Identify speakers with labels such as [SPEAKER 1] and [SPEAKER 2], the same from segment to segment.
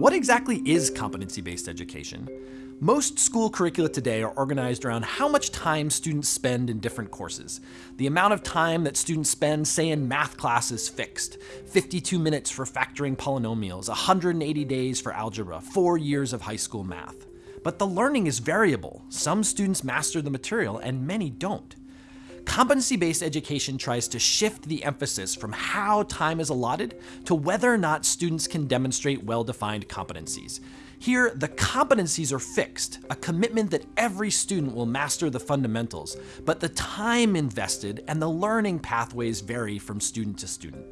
[SPEAKER 1] What exactly is competency-based education? Most school curricula today are organized around how much time students spend in different courses. The amount of time that students spend, say in math class is fixed. 52 minutes for factoring polynomials, 180 days for algebra, four years of high school math. But the learning is variable. Some students master the material and many don't. Competency-based education tries to shift the emphasis from how time is allotted to whether or not students can demonstrate well-defined competencies. Here, the competencies are fixed, a commitment that every student will master the fundamentals, but the time invested and the learning pathways vary from student to student.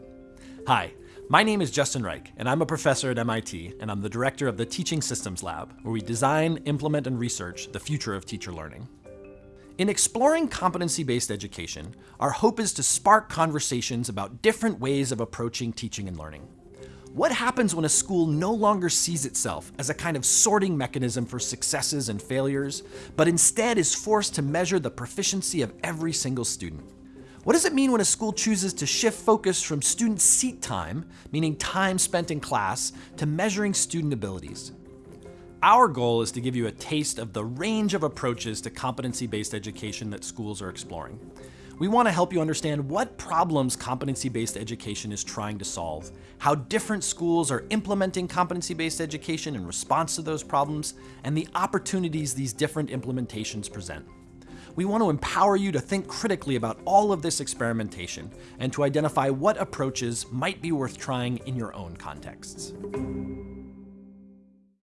[SPEAKER 1] Hi, my name is Justin Reich, and I'm a professor at MIT, and I'm the director of the Teaching Systems Lab, where we design, implement, and research the future of teacher learning. In exploring competency-based education, our hope is to spark conversations about different ways of approaching teaching and learning. What happens when a school no longer sees itself as a kind of sorting mechanism for successes and failures, but instead is forced to measure the proficiency of every single student? What does it mean when a school chooses to shift focus from student seat time, meaning time spent in class, to measuring student abilities? Our goal is to give you a taste of the range of approaches to competency-based education that schools are exploring. We want to help you understand what problems competency-based education is trying to solve, how different schools are implementing competency-based education in response to those problems, and the opportunities these different implementations present. We want to empower you to think critically about all of this experimentation and to identify what approaches might be worth trying in your own contexts.